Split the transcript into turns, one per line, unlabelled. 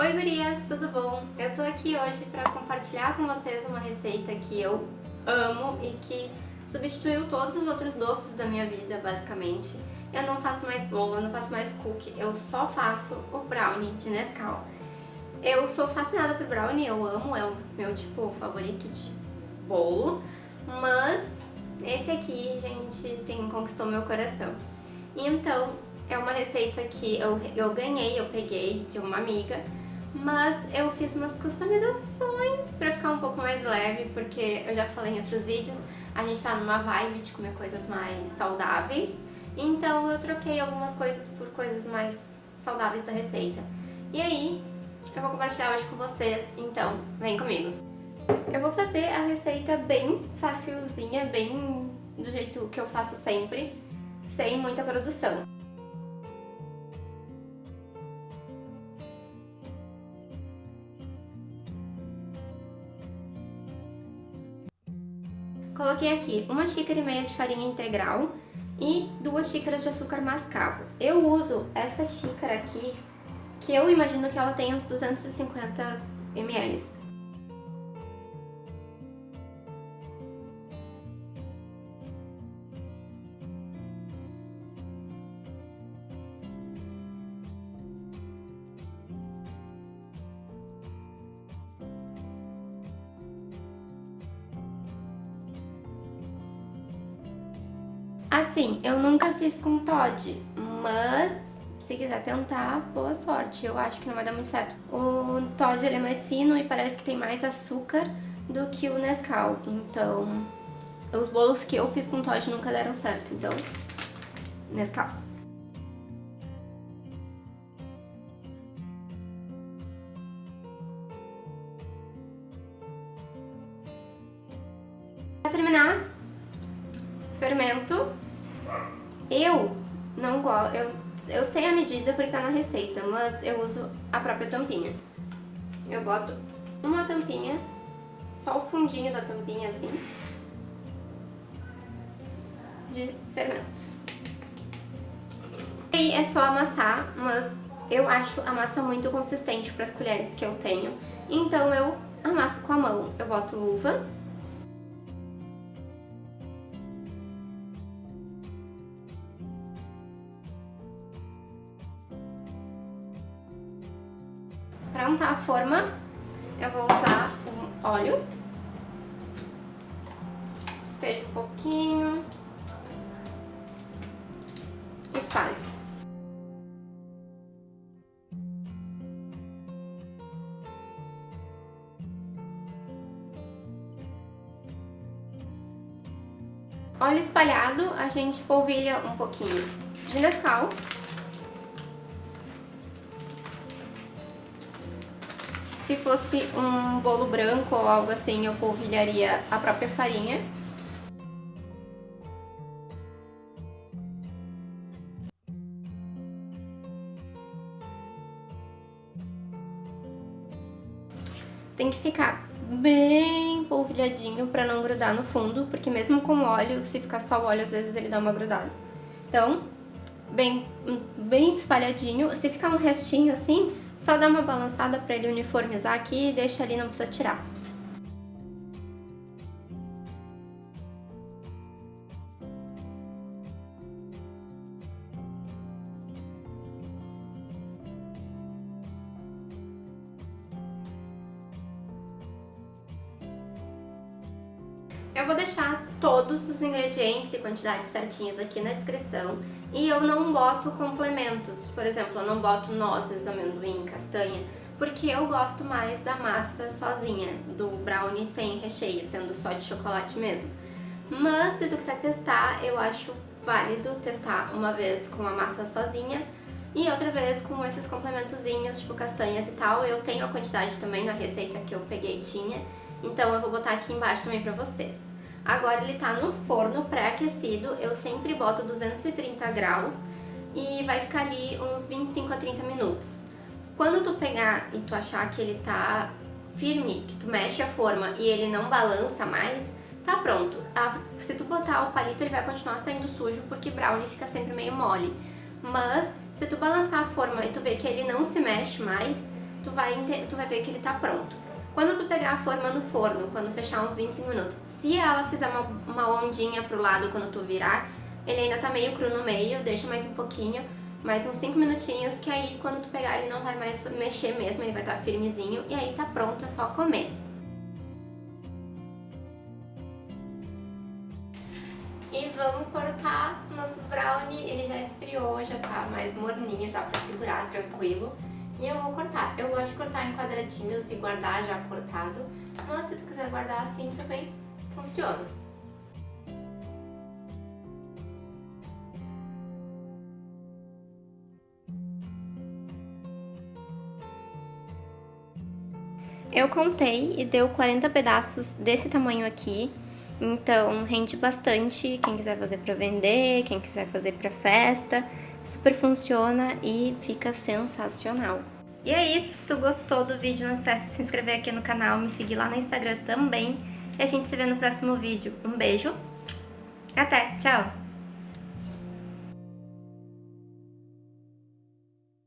Oi gurias, tudo bom? Eu tô aqui hoje pra compartilhar com vocês uma receita que eu amo e que substituiu todos os outros doces da minha vida, basicamente. Eu não faço mais bolo, eu não faço mais cookie, eu só faço o brownie de Nescau. Eu sou fascinada por brownie, eu amo, é o meu tipo favorito de bolo, mas esse aqui, gente, sim, conquistou meu coração. Então, é uma receita que eu, eu ganhei, eu peguei de uma amiga, mas eu fiz umas customizações pra ficar um pouco mais leve, porque eu já falei em outros vídeos, a gente tá numa vibe de comer coisas mais saudáveis, então eu troquei algumas coisas por coisas mais saudáveis da receita. E aí, eu vou compartilhar hoje com vocês, então vem comigo. Eu vou fazer a receita bem facilzinha, bem do jeito que eu faço sempre, sem muita produção. Coloquei aqui uma xícara e meia de farinha integral e duas xícaras de açúcar mascavo. Eu uso essa xícara aqui, que eu imagino que ela tem uns 250 ml. Assim, eu nunca fiz com Todd, mas se quiser tentar, boa sorte. Eu acho que não vai dar muito certo. O Todd ele é mais fino e parece que tem mais açúcar do que o Nescau. Então, os bolos que eu fiz com Todd nunca deram certo. Então, Nescau. Pra terminar, fermento eu não gosto, eu, eu sei a medida porque tá na receita, mas eu uso a própria tampinha. Eu boto uma tampinha, só o fundinho da tampinha assim, de fermento. E aí é só amassar, mas eu acho a massa muito consistente para as colheres que eu tenho, então eu amasso com a mão. Eu boto luva Para untar a forma, eu vou usar o óleo. Despejo um pouquinho. Espalho. Óleo espalhado, a gente polvilha um pouquinho de Nescau. Se fosse um bolo branco ou algo assim, eu polvilharia a própria farinha. Tem que ficar bem polvilhadinho pra não grudar no fundo, porque mesmo com óleo, se ficar só óleo, às vezes ele dá uma grudada. Então, bem, bem espalhadinho. Se ficar um restinho assim, só dá uma balançada para ele uniformizar aqui e deixa ali, não precisa tirar. Eu vou deixar todos os ingredientes e quantidades certinhas aqui na descrição e eu não boto complementos, por exemplo, eu não boto nozes, amendoim, castanha, porque eu gosto mais da massa sozinha, do brownie sem recheio, sendo só de chocolate mesmo. Mas se tu quiser testar, eu acho válido testar uma vez com a massa sozinha e outra vez com esses complementozinhos, tipo castanhas e tal. Eu tenho a quantidade também na receita que eu peguei tinha, então eu vou botar aqui embaixo também pra vocês. Agora ele tá no forno pré-aquecido, eu sempre boto 230 graus e vai ficar ali uns 25 a 30 minutos. Quando tu pegar e tu achar que ele tá firme, que tu mexe a forma e ele não balança mais, tá pronto. se tu botar o palito ele vai continuar saindo sujo porque brownie fica sempre meio mole. Mas se tu balançar a forma e tu ver que ele não se mexe mais, tu vai, tu vai ver que ele tá pronto. Quando tu pegar a forma no forno, quando fechar uns 25 minutos, se ela fizer uma, uma ondinha pro lado quando tu virar, ele ainda tá meio cru no meio, deixa mais um pouquinho, mais uns 5 minutinhos, que aí quando tu pegar ele não vai mais mexer mesmo, ele vai estar tá firmezinho, e aí tá pronto, é só comer. E vamos cortar nossos brownie, ele já esfriou, já tá mais morninho, já pra segurar, tranquilo. E eu vou cortar. Eu gosto de cortar em quadradinhos e guardar já cortado. Mas se tu quiser guardar assim também funciona. Eu contei e deu 40 pedaços desse tamanho aqui. Então rende bastante, quem quiser fazer para vender, quem quiser fazer para festa, super funciona e fica sensacional. E é isso, se tu gostou do vídeo, não esquece de se inscrever aqui no canal, me seguir lá no Instagram também. E a gente se vê no próximo vídeo. Um beijo, até, tchau!